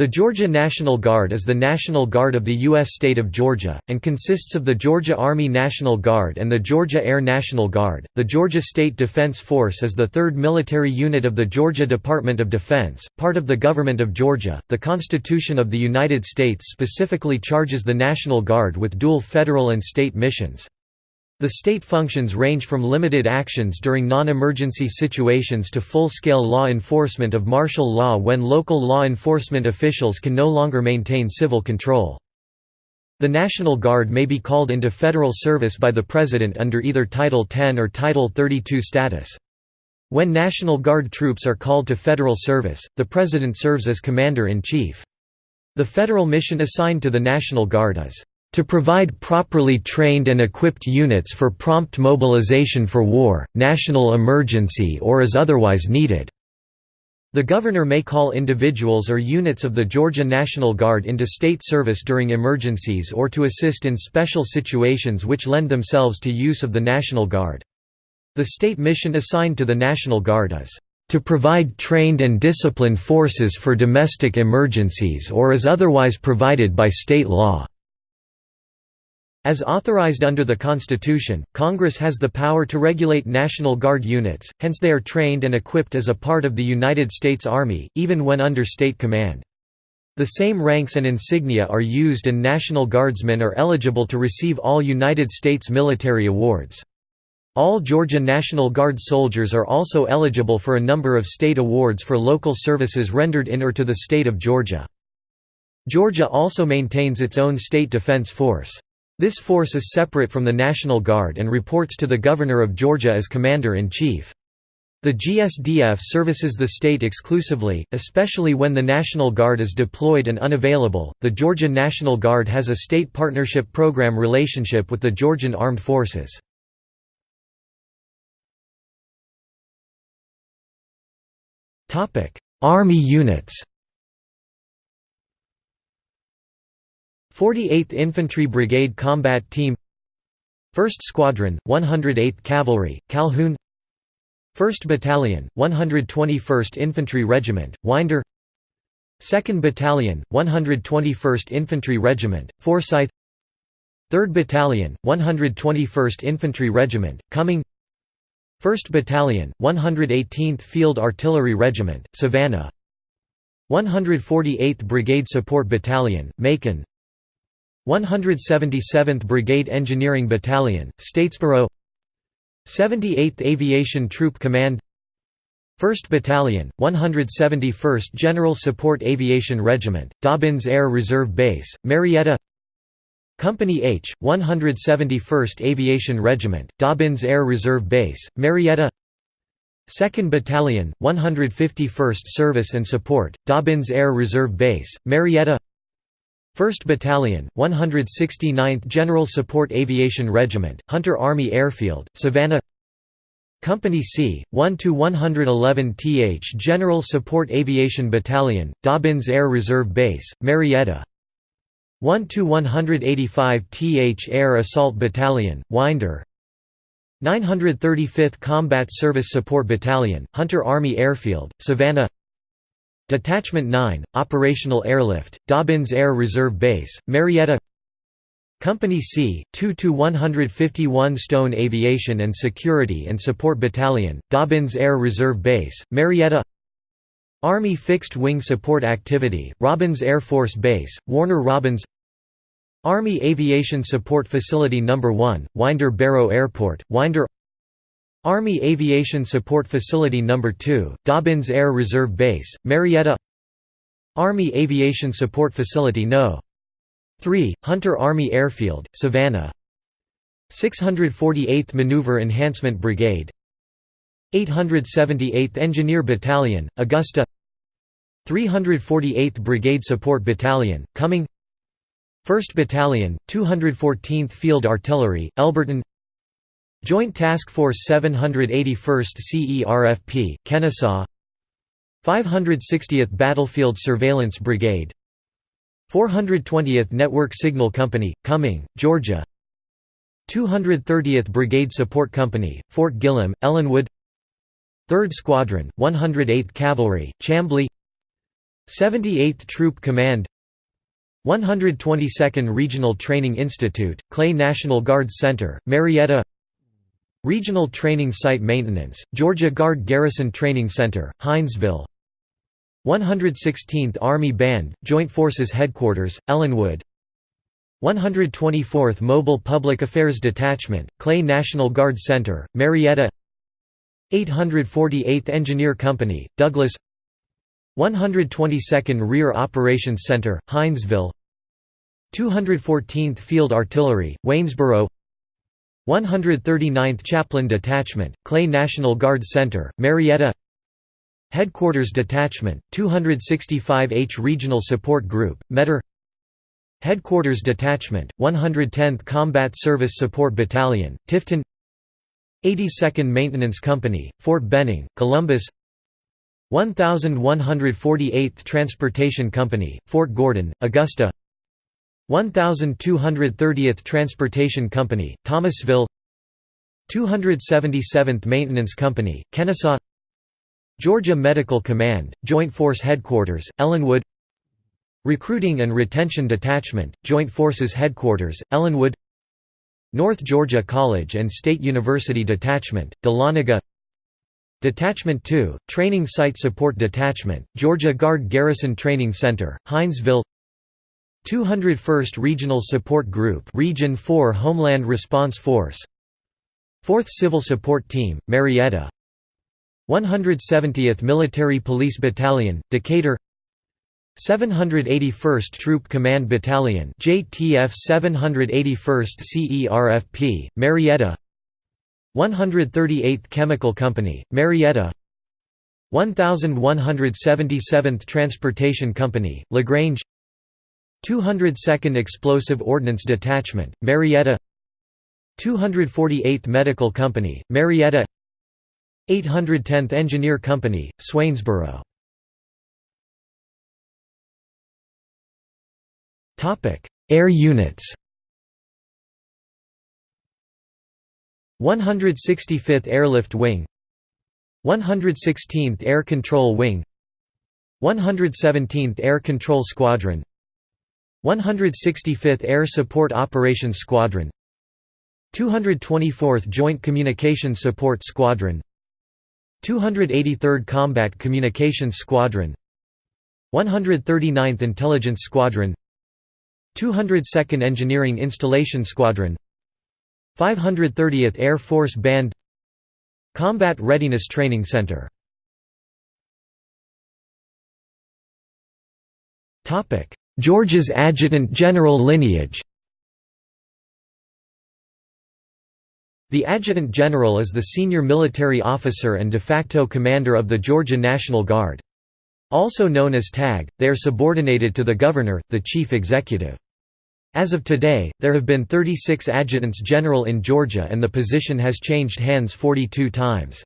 The Georgia National Guard is the National Guard of the U.S. state of Georgia, and consists of the Georgia Army National Guard and the Georgia Air National Guard. The Georgia State Defense Force is the third military unit of the Georgia Department of Defense, part of the Government of Georgia. The Constitution of the United States specifically charges the National Guard with dual federal and state missions. The state functions range from limited actions during non-emergency situations to full-scale law enforcement of martial law when local law enforcement officials can no longer maintain civil control. The National Guard may be called into federal service by the President under either Title 10 or Title 32 status. When National Guard troops are called to federal service, the President serves as Commander-in-Chief. The federal mission assigned to the National Guard is to provide properly trained and equipped units for prompt mobilization for war, national emergency or as otherwise needed." The governor may call individuals or units of the Georgia National Guard into state service during emergencies or to assist in special situations which lend themselves to use of the National Guard. The state mission assigned to the National Guard is to provide trained and disciplined forces for domestic emergencies or as otherwise provided by state law. As authorized under the Constitution, Congress has the power to regulate National Guard units, hence they are trained and equipped as a part of the United States Army, even when under state command. The same ranks and insignia are used and National Guardsmen are eligible to receive all United States military awards. All Georgia National Guard soldiers are also eligible for a number of state awards for local services rendered in or to the state of Georgia. Georgia also maintains its own state defense force. This force is separate from the National Guard and reports to the Governor of Georgia as Commander-in-Chief. The GSDF services the state exclusively, especially when the National Guard is deployed and unavailable. The Georgia National Guard has a state partnership program relationship with the Georgian Armed Forces. Topic: Army units. 48th Infantry Brigade Combat Team 1st Squadron, 108th Cavalry, Calhoun 1st Battalion, 121st Infantry Regiment, Winder 2nd Battalion, 121st Infantry Regiment, Forsyth 3rd Battalion, 121st Infantry Regiment, Cumming 1st Battalion, 118th Field Artillery Regiment, Savannah 148th Brigade Support Battalion, Macon 177th Brigade Engineering Battalion, Statesboro. 78th Aviation Troop Command. 1st Battalion, 171st General Support Aviation Regiment, Dobbins Air Reserve Base, Marietta. Company H, 171st Aviation Regiment, Dobbins Air Reserve Base, Marietta. 2nd Battalion, 151st Service and Support, Dobbins Air Reserve Base, Marietta 1st Battalion, 169th General Support Aviation Regiment, Hunter Army Airfield, Savannah. Company C, 1–111th General Support Aviation Battalion, Dobbins Air Reserve Base, Marietta. 1–185th Air Assault Battalion, Winder. 935th Combat Service Support Battalion, Hunter Army Airfield, Savannah Detachment 9, Operational Airlift, Dobbins Air Reserve Base, Marietta. Company C, 2–151 Stone Aviation and Security and Support Battalion, Dobbins Air Reserve Base, Marietta. Army Fixed Wing Support Activity, Robins Air Force Base, Warner Robins Army Aviation Support Facility No. 1, Winder Barrow Airport, Winder Army Aviation Support Facility No. 2, Dobbins Air Reserve Base, Marietta. Army Aviation Support Facility No. 3, Hunter Army Airfield, Savannah. 648th Maneuver Enhancement Brigade. 878th Engineer Battalion, Augusta. 348th Brigade Support Battalion, Cumming. 1st Battalion, 214th Field Artillery, Elberton Joint Task Force 781st CERFP, Kennesaw. 560th Battlefield Surveillance Brigade. 420th Network Signal Company, Cumming, Georgia. 230th Brigade Support Company, Fort Gillem, Ellenwood. 3rd Squadron, 108th Cavalry, Chamblee 78th Troop Command. 122nd Regional Training Institute, Clay National Guard Center, Marietta Regional Training Site Maintenance, Georgia Guard Garrison Training Center, Hinesville. 116th Army Band, Joint Forces Headquarters, Ellenwood. 124th Mobile Public Affairs Detachment, Clay National Guard Center, Marietta. 848th Engineer Company, Douglas. 122nd Rear Operations Center, Hinesville. 214th Field Artillery, Waynesboro 139th Chaplain Detachment, Clay National Guard Center, Marietta. Headquarters Detachment, 265H Regional Support Group, Metter. Headquarters Detachment, 110th Combat Service Support Battalion, Tifton. 82nd Maintenance Company, Fort Benning, Columbus. 1148th Transportation Company, Fort Gordon, Augusta 1230th Transportation Company, Thomasville 277th Maintenance Company, Kennesaw Georgia Medical Command, Joint Force Headquarters, Ellenwood Recruiting and Retention Detachment, Joint Forces Headquarters, Ellenwood North Georgia College and State University Detachment, Dahlonega Detachment 2, Training Site Support Detachment, Georgia Guard Garrison Training Center, Hinesville 201st Regional Support Group Region 4 Homeland Response Force. 4th Civil Support Team, Marietta. 170th Military Police Battalion, Decatur. 781st Troop Command Battalion JTF 781st CERFP, Marietta. 138th Chemical Company, Marietta. 1177th Transportation Company, LaGrange 202nd Explosive Ordnance Detachment, Marietta 248th Medical Company, Marietta 810th Engineer Company, Swainsboro. Air units. 165th Airlift Wing. 116th Air Control Wing. 117th Air Control Squadron 165th Air Support Operations Squadron 224th Joint Communications Support Squadron 283rd Combat Communications Squadron 139th Intelligence Squadron 202nd Engineering Installation Squadron 530th Air Force Band Combat Readiness Training Center Georgia's Adjutant General lineage The Adjutant General is the senior military officer and de facto commander of the Georgia National Guard. Also known as TAG, they are subordinated to the Governor, the Chief Executive. As of today, there have been 36 adjutants general in Georgia and the position has changed hands 42 times.